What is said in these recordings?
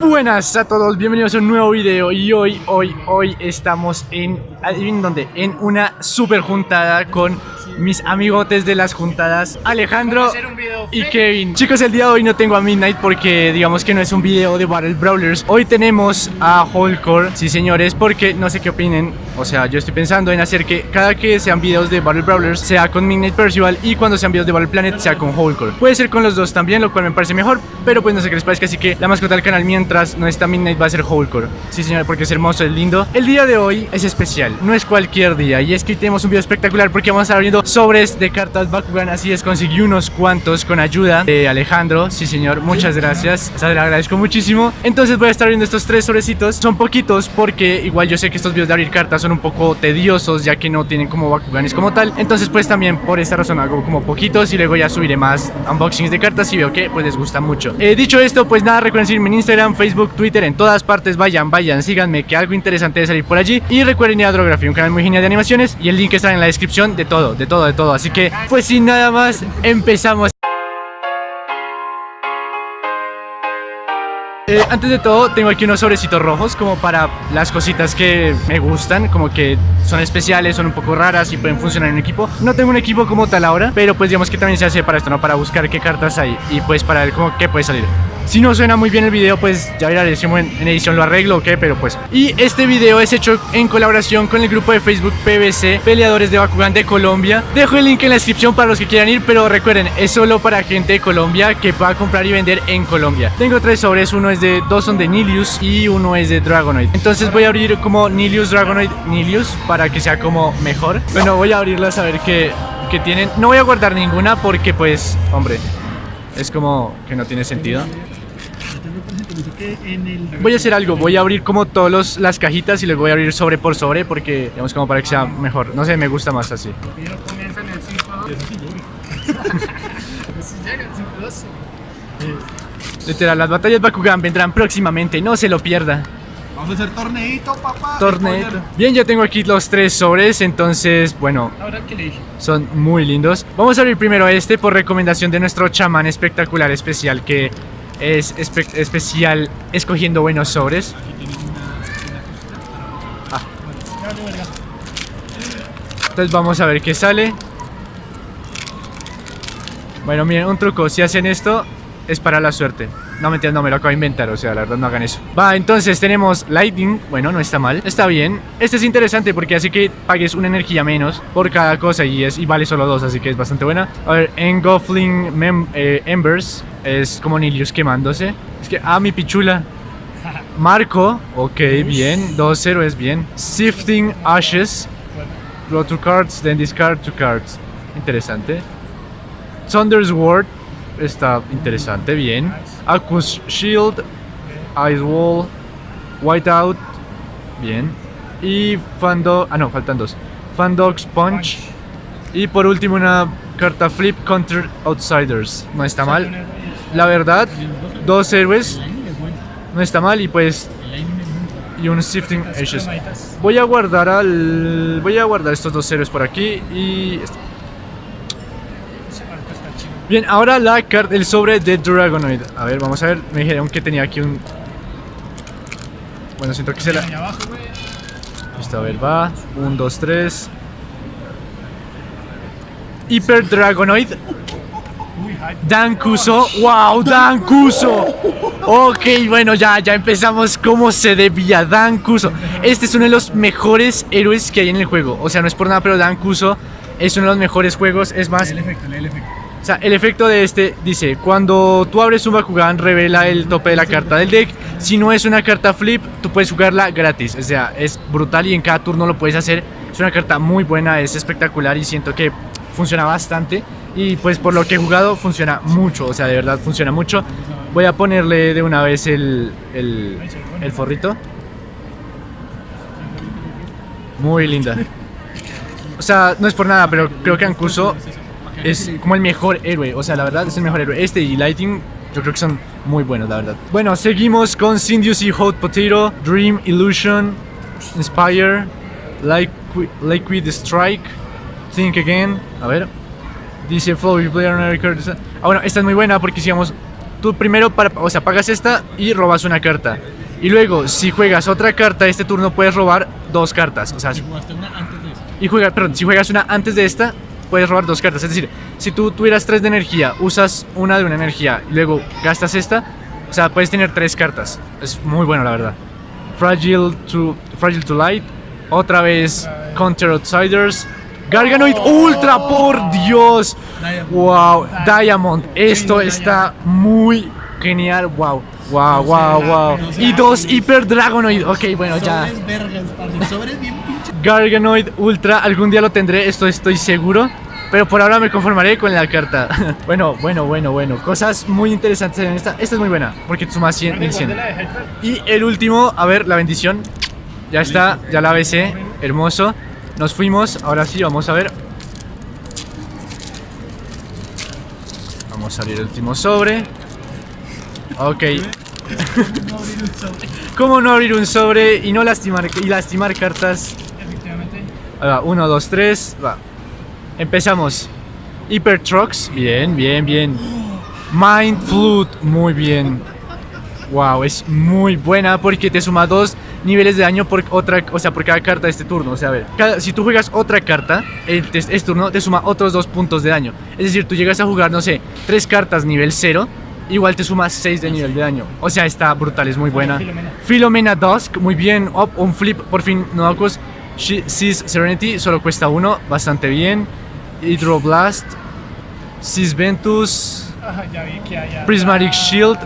Buenas a todos, bienvenidos a un nuevo video y hoy, hoy, hoy estamos en, adivinen dónde, en una super juntada con mis amigotes de las juntadas, Alejandro y Kevin. Chicos, el día de hoy no tengo a Midnight porque digamos que no es un video de Battle Brawlers. Hoy tenemos a Holcore, sí señores, porque no sé qué opinen, o sea, yo estoy pensando en hacer que cada que sean videos de Battle Brawlers sea con Midnight Percival y cuando sean videos de Battle Planet sea con Holcore. Puede ser con los dos también, lo cual me parece mejor, pero pues no sé qué les parece, así que la mascota del canal mientras no está Midnight va a ser Holcore. Sí señor, porque es hermoso, es lindo. El día de hoy es especial, no es cualquier día y es que tenemos un video espectacular porque vamos a estar abriendo sobres de cartas Bakugan, así es, conseguí unos cuantos con ayuda de Alejandro, sí señor, muchas gracias, o sea, le agradezco muchísimo. Entonces voy a estar abriendo estos tres sobrecitos, son poquitos porque igual yo sé que estos videos de abrir cartas son un poco tediosos ya que no tienen como Bakuganes como tal, entonces pues también por esta razón hago como poquitos y luego ya subiré más unboxings de cartas y veo que pues les gusta mucho. Eh, dicho esto, pues nada, recuerden seguirme en Instagram, Facebook, Twitter, en todas partes, vayan, vayan, síganme que algo interesante de salir por allí y recuerden ir a Drography, un canal muy genial de animaciones y el link está en la descripción de todo, de todo, de todo, así que pues sin nada más, empezamos. Eh, antes de todo, tengo aquí unos sobrecitos rojos como para las cositas que me gustan, como que son especiales, son un poco raras y pueden funcionar en un equipo. No tengo un equipo como tal ahora, pero pues digamos que también se hace para esto, ¿no? Para buscar qué cartas hay y pues para ver cómo qué puede salir. Si no suena muy bien el video, pues ya verá, si en, en edición lo arreglo o qué, pero pues. Y este video es hecho en colaboración con el grupo de Facebook PBC, Peleadores de Bakugan de Colombia. Dejo el link en la descripción para los que quieran ir, pero recuerden, es solo para gente de Colombia que pueda comprar y vender en Colombia. Tengo tres sobres, uno es de, dos son de Nilius y uno es de Dragonoid. Entonces voy a abrir como Nilius, Dragonoid, Nilius para que sea como mejor. Bueno, voy a abrirlas a ver qué, qué tienen. No voy a guardar ninguna porque pues, hombre, es como que no tiene sentido. Voy a hacer algo, voy a abrir como todas las cajitas y les voy a abrir sobre por sobre porque, digamos, como para que sea mejor. No sé, me gusta más así. Literal, las batallas Bakugan vendrán próximamente, no se lo pierda. Vamos a hacer torneito, papá. Torneito. Bien, ya tengo aquí los tres sobres, entonces, bueno, Ahora que le dije. son muy lindos. Vamos a abrir primero este por recomendación de nuestro chamán espectacular especial que es espe- especial escogiendo buenos sobres. Entonces vamos a ver qué sale. Bueno, miren, un truco, si hacen esto es para la suerte. No mentiras, no me lo acabo de inventar, o sea, la verdad no hagan eso. Va, entonces tenemos Lightning, bueno, no está mal, está bien. Este es interesante porque hace que pagues una energía menos por cada cosa y, es, y vale solo dos, así que es bastante buena. A ver, Engulfing eh, Embers es como Nilius quemándose. Es que, ah, mi pichula. Marco, ok, bien. Dos héroes, bien. Sifting Ashes. Draw two cards, then discard two cards. Interesante. Thunder's Ward. Está interesante, bien. Aqua's Shield. Ice Wall. Whiteout. Bien. Y Fando... Ah, no, faltan dos. Fandog's Punch. Y por último una carta Flip Counter Outsiders. No está mal. La verdad, dos héroes. No está mal y pues... Y un Sifting Ashes. Voy a guardar al... Voy a guardar estos dos héroes por aquí y... Bien, ahora la carta, el sobre de Dragonoid. A ver, vamos a ver. Me dijeron que tenía aquí un... Bueno, siento que se la... Listo, a ver, va. 1, 2, 3. Hyper Dragonoid. Dan Kuso. ¡Wow! Dan Kuso. Ok, bueno, ya, ya empezamos como se debía. Dan Kuso. Este es uno de los mejores héroes que hay en el juego. O sea, no es por nada, pero Dan Kuso es uno de los mejores juegos. Es más, El efecto, el efecto. O sea, el efecto de este dice, cuando tú abres un Bakugan, revela el tope de la carta del deck. Si no es una carta flip, tú puedes jugarla gratis. O sea, es brutal y en cada turno lo puedes hacer. Es una carta muy buena, es espectacular y siento que funciona bastante. Y pues por lo que he jugado funciona mucho, o sea, de verdad funciona mucho. Voy a ponerle de una vez el, el, forrito. Muy linda. O sea, no es por nada, pero creo que Ankuso es como el mejor héroe. O sea, la verdad es el mejor héroe. Este y Lighting, yo creo que son muy buenos, la verdad. Bueno, seguimos con Sindius y Hot Potato, Dream Illusion, Inspire, Liquid, Liquid Strike, Think Again. A ver. Dice Flow, you play on a record. Ah, bueno, esta es muy buena porque si vamos tú primero, para, o sea, pagas esta y robas una carta. Y luego, si juegas otra carta este turno, puedes robar dos cartas. O sea, Y jugaste una antes de eso. y juega, perdón, si juegas una antes de esta, puedes robar dos cartas. Es decir, si tú tuvieras tres de energía, usas una de una energía y luego gastas esta, o sea, puedes tener tres cartas. Es muy bueno, la verdad. Fragile to, Fragile to Light, otra vez Counter Outsiders, Garganoid Ultra, por Dios. Wow, Diamond, esto está muy genial. Wow, wow, wow, wow. Y dos Hyper Dragonoid. Ok, bueno, ya. Sobres vergas, parce. Sobres bien. Garganoid Ultra, algún día lo tendré, esto estoy seguro. Pero por ahora me conformaré con la carta. bueno, bueno, bueno, bueno. Cosas muy interesantes en esta. Esta es muy buena, porque suma 100, 1100. Y el último, a ver, la bendición. Ya está, ya la besé. Hermoso. Nos fuimos, ahora sí, vamos a ver. Vamos a abrir el último sobre. Ok. ¿Cómo no abrir un sobre y no lastimar, y lastimar cartas? Va, 1, 2, 3, va. Empezamos. Hyper Trucks, bien, bien, bien. Mind Flute, muy bien. Wow, es muy buena porque te suma dos niveles de daño por otra, o sea, por cada carta de este turno. O sea, a ver, cada- si tú juegas otra carta, este, este turno te suma otros dos puntos de daño. Es decir, tú llegas a jugar, no sé, tres cartas nivel 0, igual te suma 6 de nivel de daño. O sea, está brutal, es muy buena. Filomena. Filomena Dusk, muy bien. Up, un flip, por fin, Nodocus. Seas Serenity, solo cuesta uno, bastante bien. Hydroblast, Seas Ventus, hay. Prismatic Shield,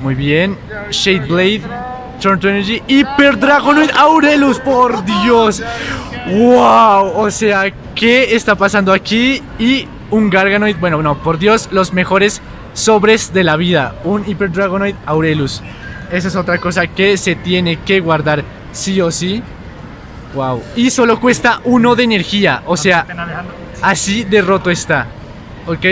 muy bien. Shade Blade, Turn to Energy, Hyper Dragonoid Aurelus, por Dios. Wow, o sea, ¿qué está pasando aquí? Y un Garganoid, bueno, no, por Dios, los mejores sobres de la vida. Un Hyper Dragonoid Aurelus. Esa es otra cosa que se tiene que guardar sí o sí. Wow. Y solo cuesta uno de energía, o sea, Así de roto está. ¿Ok?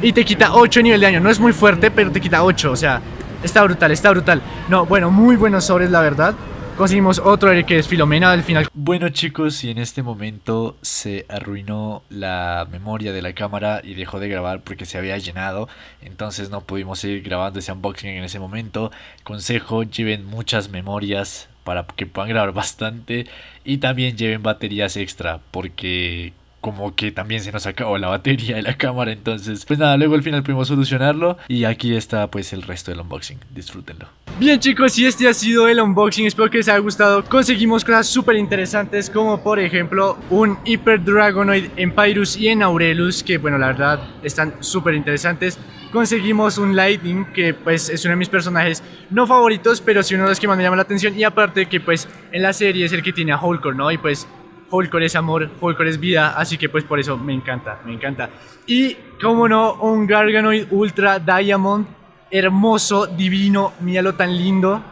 Y te quita 8 nivel de daño. No es muy fuerte, pero te quita 8. O sea, está brutal, está brutal. No, bueno, muy buenos sobres, la verdad. Conseguimos otro que es Filomena al final. Bueno chicos, y en este momento se arruinó la memoria de la cámara y dejó de grabar porque se había llenado, entonces no pudimos seguir grabando ese unboxing en ese momento. Consejo, lleven muchas memorias para que puedan grabar bastante y también lleven baterías extra porque como que también se nos acabó la batería de la cámara, entonces pues nada, luego al final pudimos solucionarlo y aquí está pues el resto del unboxing, disfrútenlo. Bien chicos, y este ha sido el unboxing, espero que les haya gustado Conseguimos cosas súper interesantes como por ejemplo un Hyper Dragonoid en Pyrus y en Aurelus Que bueno, la verdad están súper interesantes Conseguimos un Lightning que pues es uno de mis personajes no favoritos Pero sí uno de los que más me llama la atención Y aparte que pues en la serie es el que tiene a Hulkor, ¿no? Y pues Hulkor es amor, Hulkor es vida, así que pues por eso me encanta, me encanta. Y como no, un Garganoid Ultra Diamond, hermoso, divino, míralo tan lindo.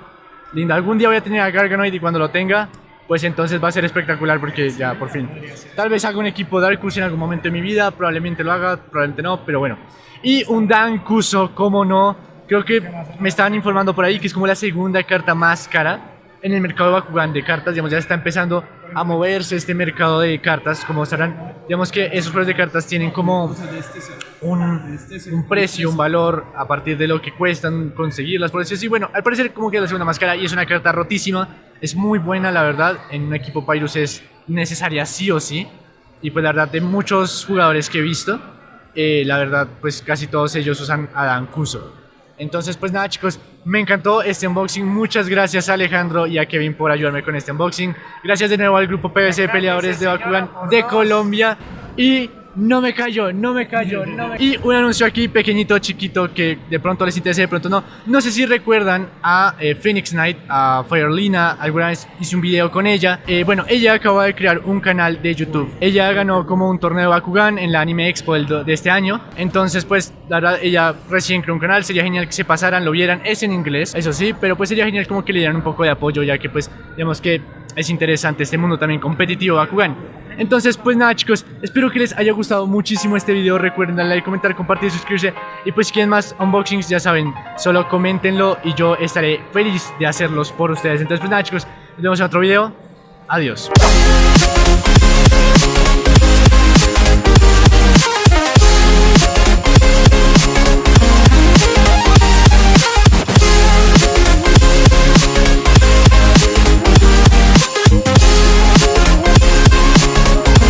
Lindo, algún día voy a tener a Garganoid y cuando lo tenga, pues entonces va a ser espectacular porque ya, por fin. Tal vez haga un equipo Darkus en algún momento de mi vida, probablemente lo haga, probablemente no, pero bueno. Y un Dan Kuso, como no, creo que me estaban informando por ahí que es como la segunda carta más cara en el mercado Bakugan de cartas, digamos, ya está empezando a moverse este mercado de cartas, como sabrán, digamos que esos juegos de cartas tienen como un, un precio, un valor a partir de lo que cuestan conseguirlas, por decirlo. Así, bueno, al parecer como que la segunda más cara y es una carta rotísima, es muy buena la verdad, en un equipo Pyrus es necesaria sí o sí, y pues la verdad de muchos jugadores que he visto, eh, la verdad pues casi todos ellos usan a Dan Kuso. Entonces, pues nada, chicos, me encantó este unboxing. Muchas gracias a Alejandro y a Kevin por ayudarme con este unboxing. Gracias de nuevo al grupo PBC de Peleadores de Bakugan de Colombia. Y no me callo, no me callo, no me... Y un anuncio aquí pequeñito, chiquito, que de pronto les interese, de pronto no. No sé si recuerdan a eh, Phoenix Knight, a Firelina, alguna vez hice un video con ella. Eh, bueno, ella acaba de crear un canal de YouTube. Ella ganó como un torneo de Bakugan en la Anime Expo del de este año. Entonces, pues, la verdad, ella recién creó un canal. Sería genial que se pasaran, lo vieran. Es en inglés, eso sí, pero pues sería genial como que le dieran un poco de apoyo, ya que pues, digamos que es interesante este mundo también competitivo de Bakugan. Entonces, pues nada chicos, espero que les haya gustado muchísimo este video. Recuerden darle like, comentar, compartir, suscribirse. Y pues si quieren más unboxings, ya saben, solo coméntenlo y yo estaré feliz de hacerlos por ustedes. Entonces, pues nada chicos, nos vemos en otro video. Adiós.